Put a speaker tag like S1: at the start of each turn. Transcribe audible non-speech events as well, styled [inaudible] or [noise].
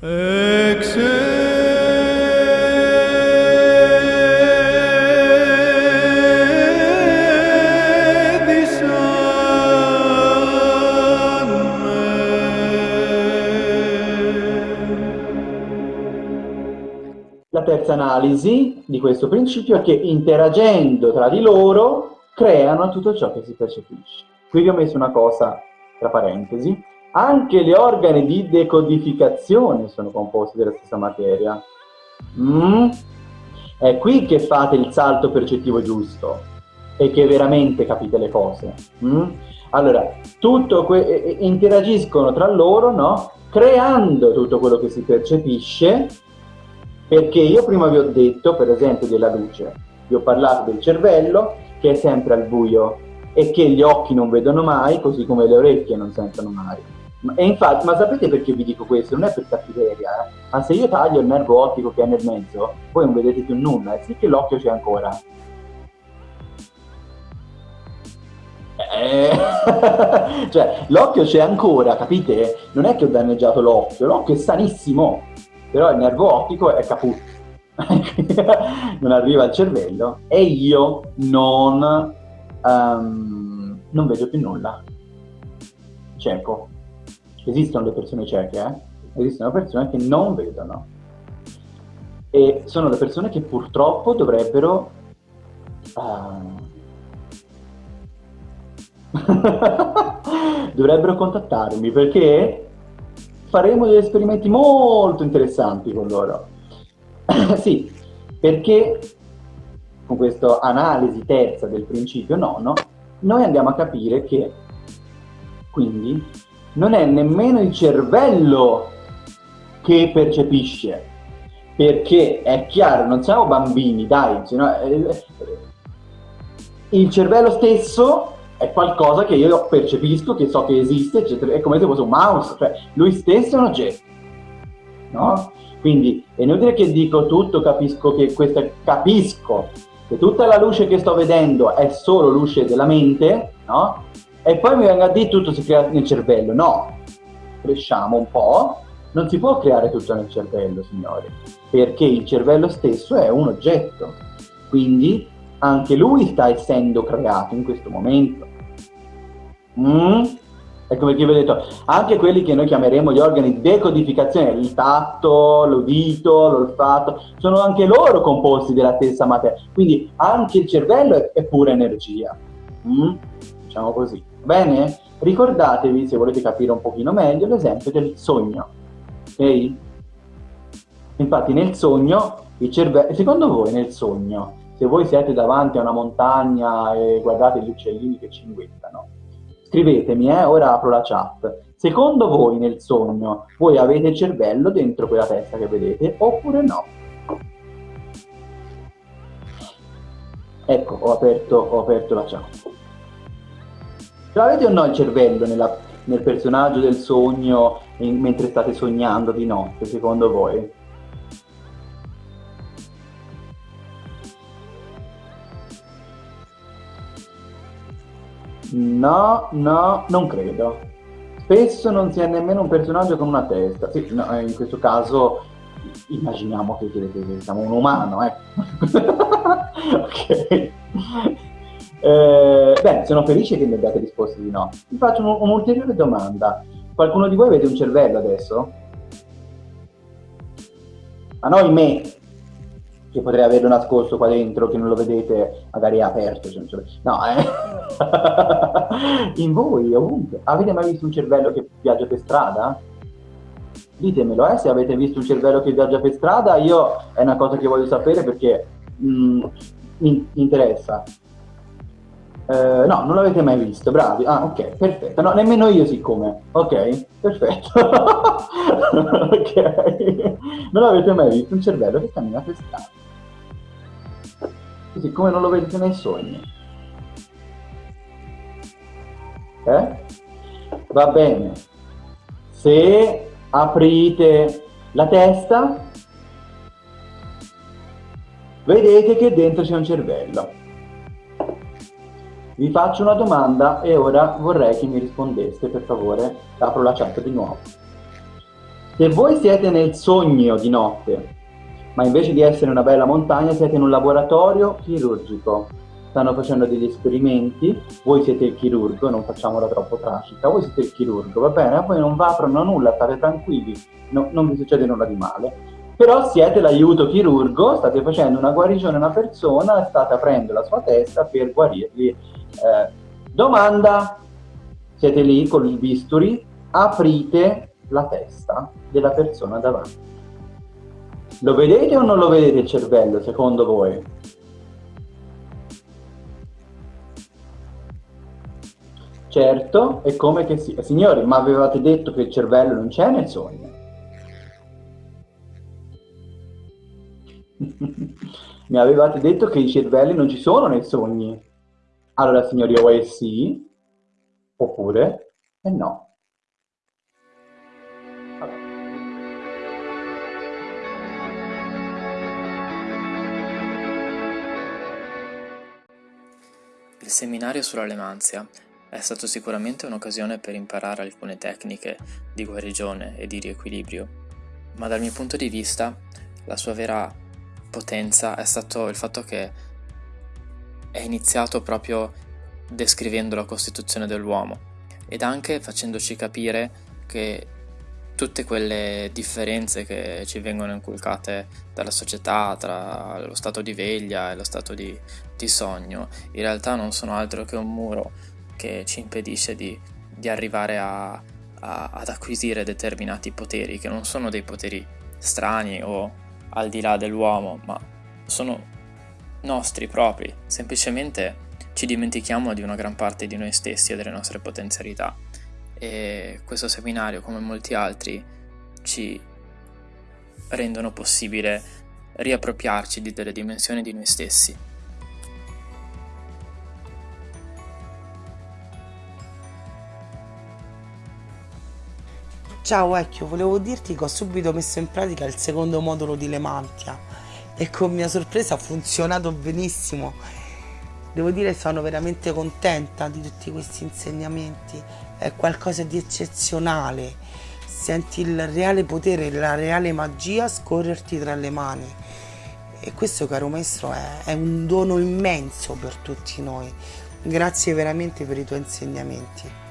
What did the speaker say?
S1: La terza analisi di questo principio è che interagendo tra di loro creano tutto ciò che si percepisce. Qui vi ho messo una cosa tra parentesi. Anche gli organi di decodificazione sono composti della stessa materia. Mm? È qui che fate il salto percettivo giusto e che veramente capite le cose. Mm? Allora, tutto interagiscono tra loro, no? creando tutto quello che si percepisce perché io prima vi ho detto, per esempio, della luce, vi ho parlato del cervello che è sempre al buio e che gli occhi non vedono mai, così come le orecchie non sentono mai. E infatti, ma sapete perché vi dico questo? Non è per cattiveria, eh? ma se io taglio il nervo ottico che è nel mezzo, voi non vedete più nulla, e sì che l'occhio c'è ancora. Eh, [laughs] cioè, l'occhio c'è ancora, capite? Non è che ho danneggiato l'occhio, l'occhio è sanissimo, però il nervo ottico è caput, [laughs] non arriva al cervello e io non, um, non vedo più nulla. Cieco. Esistono le persone cieche, eh? Esistono persone che non vedono. E sono le persone che purtroppo dovrebbero... Uh, [laughs] dovrebbero contattarmi perché faremo degli esperimenti molto interessanti con loro. [coughs] sì, perché con questa analisi terza del principio nono, noi andiamo a capire che quindi non è nemmeno il cervello che percepisce, perché è chiaro, non siamo bambini, dai, eh, il cervello stesso è qualcosa che io percepisco, che so che esiste, eccetera. È come se fosse un mouse, cioè lui stesso è un oggetto. No? Quindi è inutile che dico tutto, capisco che questa capisco che tutta la luce che sto vedendo è solo luce della mente, no? E poi mi venga a dire tutto si crea nel cervello. No, cresciamo un po', non si può creare tutto nel cervello, signori, perché il cervello stesso è un oggetto. Quindi anche lui sta essendo creato in questo momento. Mm? Ecco perché vi ho detto, anche quelli che noi chiameremo gli organi di decodificazione, il tatto, l'udito, l'olfatto, sono anche loro composti della stessa materia. Quindi anche il cervello è pura energia. Mm? Diciamo così. Bene? Ricordatevi, se volete capire un pochino meglio, l'esempio del sogno. Ok? Infatti nel sogno, il cervello, secondo voi nel sogno, se voi siete davanti a una montagna e guardate gli uccellini che cinguettano, scrivetemi, eh, ora apro la chat. Secondo voi nel sogno, voi avete il cervello dentro quella testa che vedete oppure no? Ecco, ho aperto, ho aperto la chat. Ce l'avete o no il cervello nella, nel personaggio del sogno in, mentre state sognando di notte, secondo voi? No, no, non credo. Spesso non si è nemmeno un personaggio con una testa. Sì, no, eh, in questo caso immaginiamo che, siamo un umano, eh. [laughs] ok. Eh, bene, sono felice che mi abbiate risposto di no. Vi faccio un'ulteriore domanda. Qualcuno di voi vede un cervello adesso? Ma no in me, che potrei averlo nascosto qua dentro, che non lo vedete, magari è aperto. Cioè, cioè, no, eh. [laughs] In voi, ovunque. Avete mai visto un cervello che viaggia per strada? Ditemelo, eh, se avete visto un cervello che viaggia per strada, io è una cosa che voglio sapere perché mm, mi interessa. Uh, no, non l'avete mai visto, bravi. Ah, ok, perfetto. No, nemmeno io siccome. Ok, perfetto. [laughs] ok. Non l'avete mai visto un cervello che cammina per strada. Così come non lo vedete nei sogni. Eh? Va bene. Se aprite la testa, vedete che dentro c'è un cervello. Vi faccio una domanda e ora vorrei che mi rispondeste, per favore. Apro la chat di nuovo. Se voi siete nel sogno di notte, ma invece di essere una bella montagna siete in un laboratorio chirurgico, stanno facendo degli esperimenti, voi siete il chirurgo, non facciamola troppo tragica, voi siete il chirurgo, va bene, a voi non va aprono nulla, state tranquilli, no, non vi succede nulla di male, però siete l'aiuto chirurgo, state facendo una guarigione a una persona state aprendo la sua testa per guarirli. Eh, domanda, siete lì con il bisturi, aprite la testa della persona davanti. Lo vedete o non lo vedete il cervello, secondo voi? Certo, è come che sia. Signori, ma avevate detto che il cervello non c'è nel sogno? Mi avevate detto che i cervelli non ci sono nei sogni. Allora, signori, o è sì, oppure è no.
S2: Il seminario sulla lemanzia è stato sicuramente un'occasione per imparare alcune tecniche di guarigione e di riequilibrio, ma dal mio punto di vista la sua vera potenza è stato il fatto che è iniziato proprio descrivendo la costituzione dell'uomo ed anche facendoci capire che tutte quelle differenze che ci vengono inculcate dalla società tra lo stato di veglia e lo stato di, di sogno in realtà non sono altro che un muro che ci impedisce di, di arrivare a, a, ad acquisire determinati poteri, che non sono dei poteri strani o al di là dell'uomo, ma sono nostri propri, semplicemente ci dimentichiamo di una gran parte di noi stessi e delle nostre potenzialità. E questo seminario, come molti altri, ci rendono possibile riappropriarci di delle dimensioni di noi stessi
S3: Ciao Vecchio, volevo dirti che ho subito messo in pratica il secondo modulo di Lemantia e con mia sorpresa ha funzionato benissimo. Devo dire che sono veramente contenta di tutti questi insegnamenti, è qualcosa di eccezionale. Senti il reale potere, la reale magia scorrerti tra le mani. E questo, caro maestro, è, è un dono immenso per tutti noi. Grazie veramente per i tuoi insegnamenti.